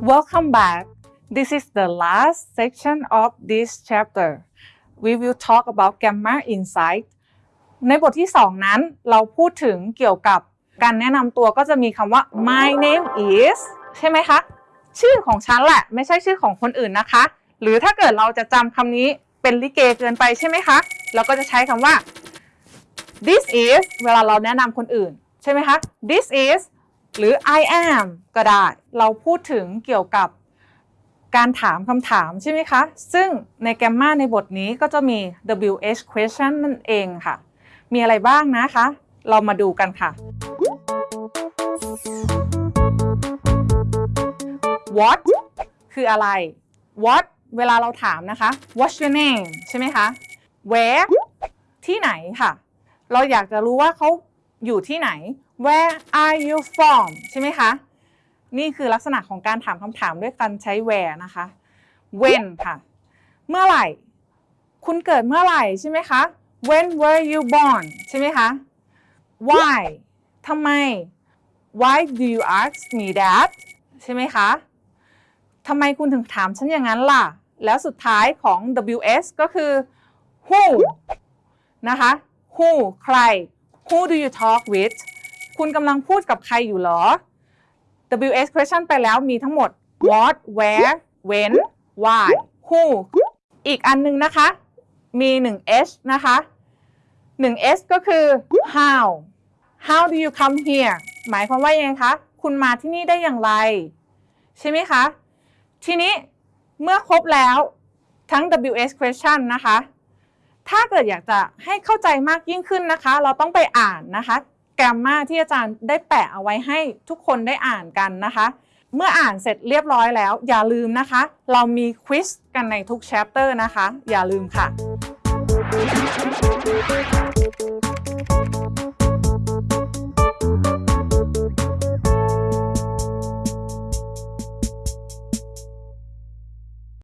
Welcome back. This is the last section of this chapter. We will talk about gamma insight ในบทที่ 2 นั้นเราพูดถึงเกี่ยวกับการแนะนำตัวก็จะมีคำว่า my name is ใช่ไหมคะ ชื่อของฉันแหละไม่ใช่ชื่อของคนอื่นนะคะ หรือถ้าเกิดเราจะจำคำนี้เป็นลิเกเกินไปใช่ไหมคะ เราก็จะใช้คำว่า this is เวลาเราแนะนำคนอื่น ใช่ไหมคะ this is หรือ I am ก็ได้ เราพูดถึงเกี่ยวกับการถามคำถามใช่ไหมคะ ซึ่งในแกมมาในบทนี้ก็จะมี WH question นั่นเองค่ะ มีอะไรบ้างนะคะ เรามาดูกันค่ะ what คืออะไร what เวลาเราถามนะคะ what's your name ใช่ไหมคะ where ที่ไหนค่ะ เราอยากจะรู้ว่าเขาอยู่ที่ไหน where are you from ใช่ไหมคะ นี่คือลักษณะของการถามคำถามด้วยการใช้ where นะคะ when ค่ะ เมื่อไหร่ คุณเกิดเมื่อไหร่ใช่ไหมคะ when were you born ใช่ไหมคะ why ทำไม why do you ask me that ใช่ไหมคะทำไมคุณถึงถามฉันอย่างนั้นล่ะ แล้วสุดท้ายของ WS ก็คือ who นะคะ who ใคร who do you talk with คุณกำลังพูดกับใครอยู่เหรอ WS question ไปแล้วมีทั้งหมด what where when why who อีกอันหนึงนะคะ มี1 H นะคะ1 S ก็คือ how how do you come here หมายความว่ายังไงคะ คุณมาที่นี่ได้อย่างไร ใช่ไหมคะ ทีนี้เมื่อครบแล้วทั้ง WS question นะคะ ถ้าเกิดอยากจะให้เข้าใจมากยิ่งขึ้นนะคะ เราต้องไปอ่านนะคะ แกรมมาที่อาจารย์ได้แปะเอาไว้ให้ทุกคนได้อ่านกันนะคะ เมื่ออ่านเสร็จเรียบร้อยแล้ว อย่าลืมนะคะ เรามีควิสกันในทุกแชปเตอร์นะคะ อย่าลืมค่ะ